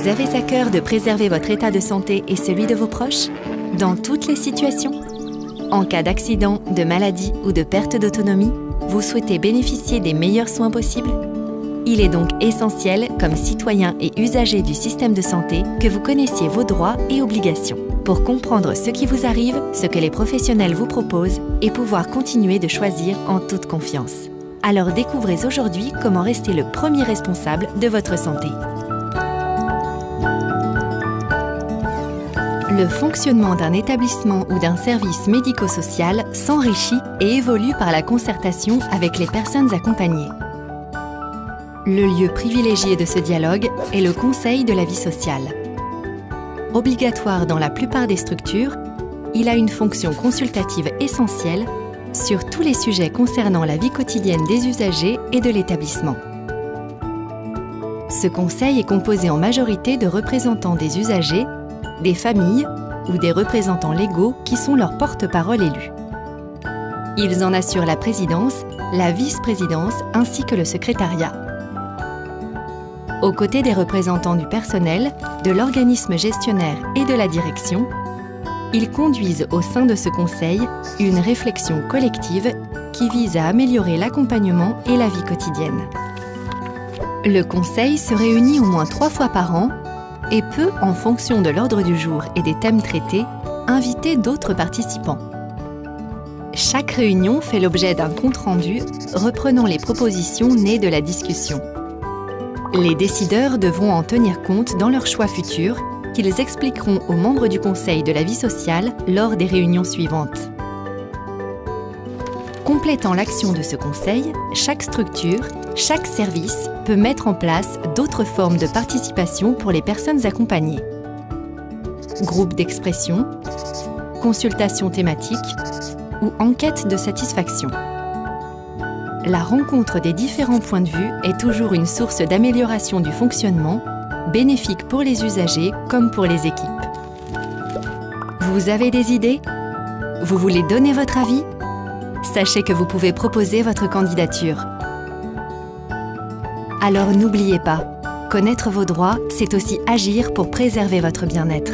Vous avez à cœur de préserver votre état de santé et celui de vos proches? Dans toutes les situations En cas d'accident, de maladie ou de perte d'autonomie, vous souhaitez bénéficier des meilleurs soins possibles Il est donc essentiel, comme citoyen et usager du système de santé, que vous connaissiez vos droits et obligations pour comprendre ce qui vous arrive, ce que les professionnels vous proposent et pouvoir continuer de choisir en toute confiance. Alors découvrez aujourd'hui comment rester le premier responsable de votre santé. Le fonctionnement d'un établissement ou d'un service médico-social s'enrichit et évolue par la concertation avec les personnes accompagnées. Le lieu privilégié de ce dialogue est le Conseil de la vie sociale. Obligatoire dans la plupart des structures, il a une fonction consultative essentielle sur tous les sujets concernant la vie quotidienne des usagers et de l'établissement. Ce conseil est composé en majorité de représentants des usagers des familles ou des représentants légaux qui sont leurs porte-parole élus. Ils en assurent la présidence, la vice-présidence ainsi que le secrétariat. Aux côtés des représentants du personnel, de l'organisme gestionnaire et de la direction, ils conduisent au sein de ce conseil une réflexion collective qui vise à améliorer l'accompagnement et la vie quotidienne. Le conseil se réunit au moins trois fois par an et peut, en fonction de l'ordre du jour et des thèmes traités, inviter d'autres participants. Chaque réunion fait l'objet d'un compte-rendu reprenant les propositions nées de la discussion. Les décideurs devront en tenir compte dans leurs choix futurs qu'ils expliqueront aux membres du Conseil de la vie sociale lors des réunions suivantes. Complétant l'action de ce conseil, chaque structure, chaque service peut mettre en place d'autres formes de participation pour les personnes accompagnées. Groupe d'expression, consultation thématique ou enquête de satisfaction. La rencontre des différents points de vue est toujours une source d'amélioration du fonctionnement, bénéfique pour les usagers comme pour les équipes. Vous avez des idées? Vous voulez donner votre avis? Sachez que vous pouvez proposer votre candidature. Alors n'oubliez pas, connaître vos droits, c'est aussi agir pour préserver votre bien-être.